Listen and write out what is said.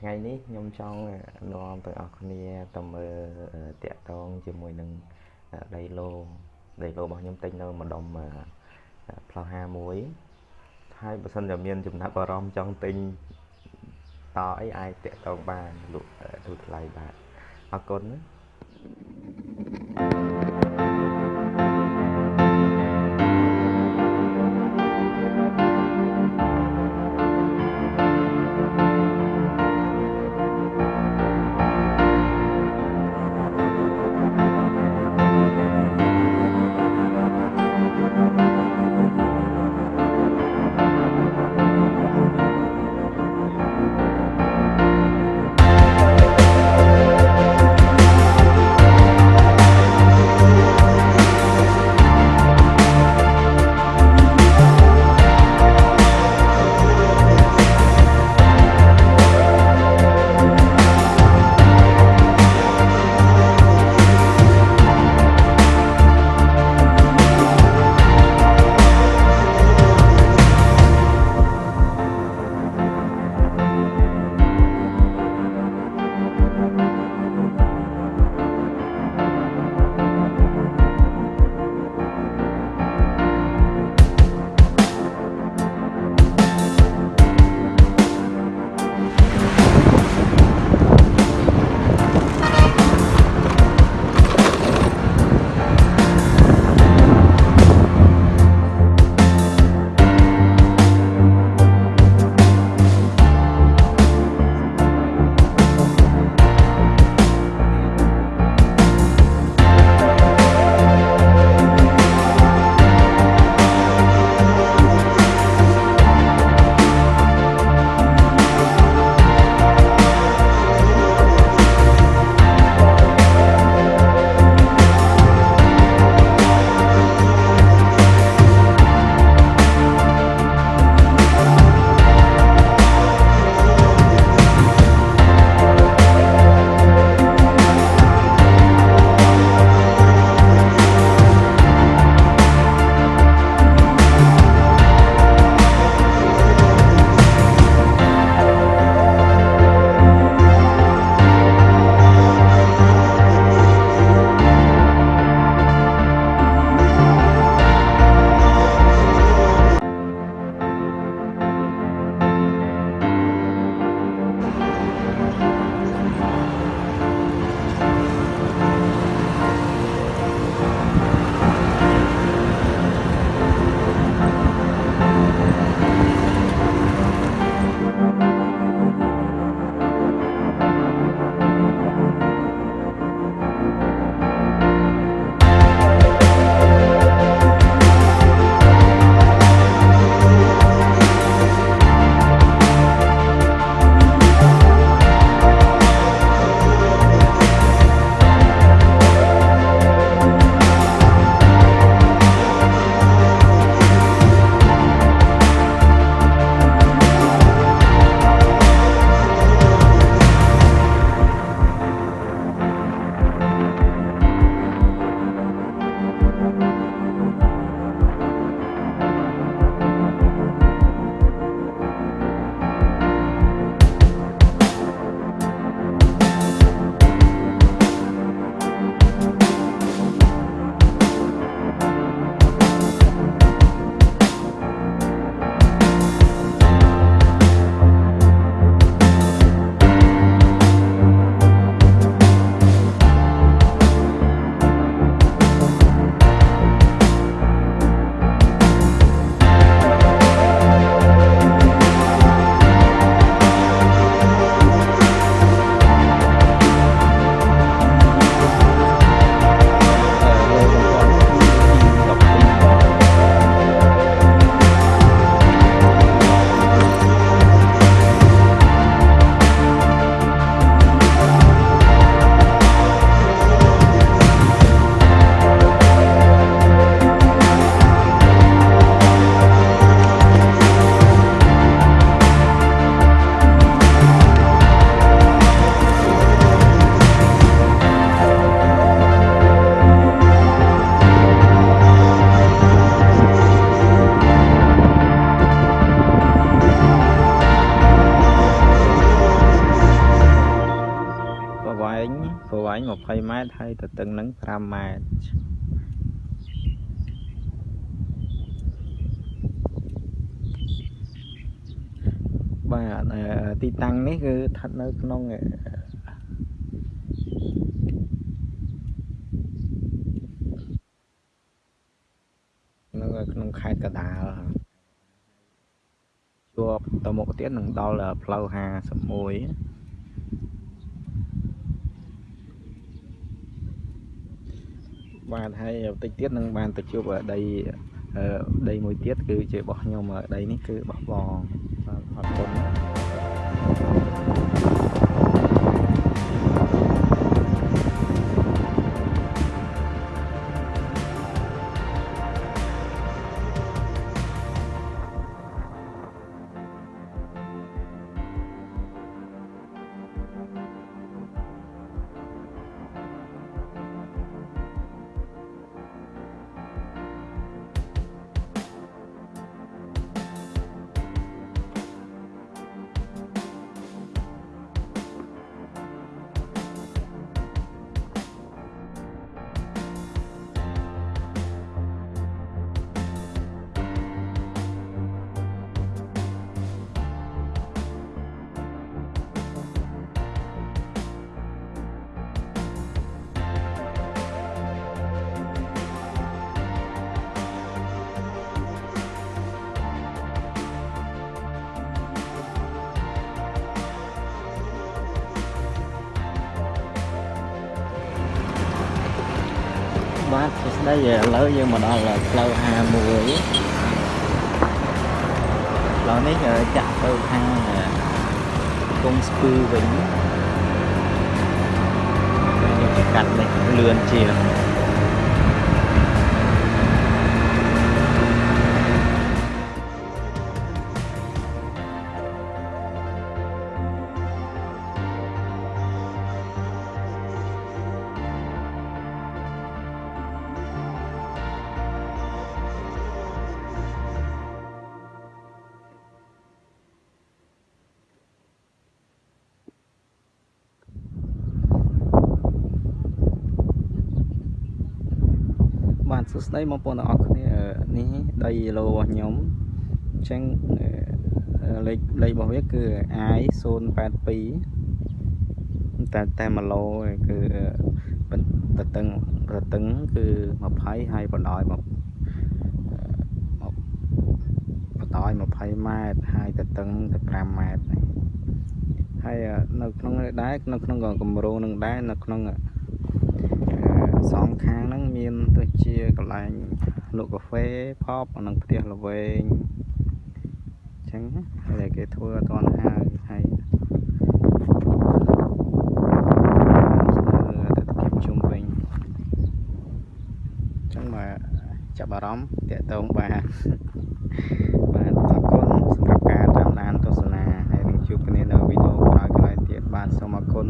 ថ្ងៃនេះខ្ញុំចង់នាំទាំងអស់គ្នាទៅមើលតាក់តងជាមួយនឹងដីឡូដីឡូរបស់ខ្ញុំទិញនៅម្ដុំផ្លូវ51ហើយបើសិនជាមានចំណាប់អារម្មណ៍ចង់ទិញតអីអាចតាក់តងបានលក់ទូថ្លៃបាទអរគុណណា 20ម៉ែត្រហើយទទឹងនឹង5ម៉ែត្របាទទីតាំងនេះគឺស្ថិតនៅក្នុងក្នុងខេត្តកដាលជាប់ទៅមុខទៀតនឹងដល់ផ្លូវ51 បាទហើយបន្តិចទៀតនឹងបានទៅជួបដីដីមួយទៀតគឺជារបស់ខ្ញុំដីនេះគឺរបស់បងបាទអរគុណ បាទសួស្តីឥឡូវយើងមកដល់ផ្លូវ51ផ្លូវនេះចាក់ទៅខាងកុងស្ពឺវិញយើងកាត់នេះលឿនជាង បាទសួស្តីបងប្អូនទាំងអស់គ្នានេះដីឡូរបស់ខ្ញុំអញ្ចឹងលេខលេខរបស់វាគឺ I 082តែតែ1ឡូគឺតតឹងតតឹងគឺ20ហើយបណ្ដោយមកបណ្ដោយ20ម៉ែត្រហើយតតឹងទៅ5ម៉ែត្រហើយនៅក្នុងនេះដែរនៅក្នុងគម្រោងនឹងដែរនៅក្នុង សងខាងហ្នឹងមានដូចជាកន្លែងលក់កាហ្វេផបនិងផ្ទះល្វែងអញ្ចឹងហើយគេធ្វើអត់ទាន់ហើយហើយជុំវិញអញ្ចឹងមកចាប់អារម្មណ៍តាក់ទងបាទបាទអរគុណសម្រាប់ការតាមដានទស្សនាហើយនឹងជួបគ្នានៅវីដេអូក្រោយៗទៀតបាទសូមអរគុណ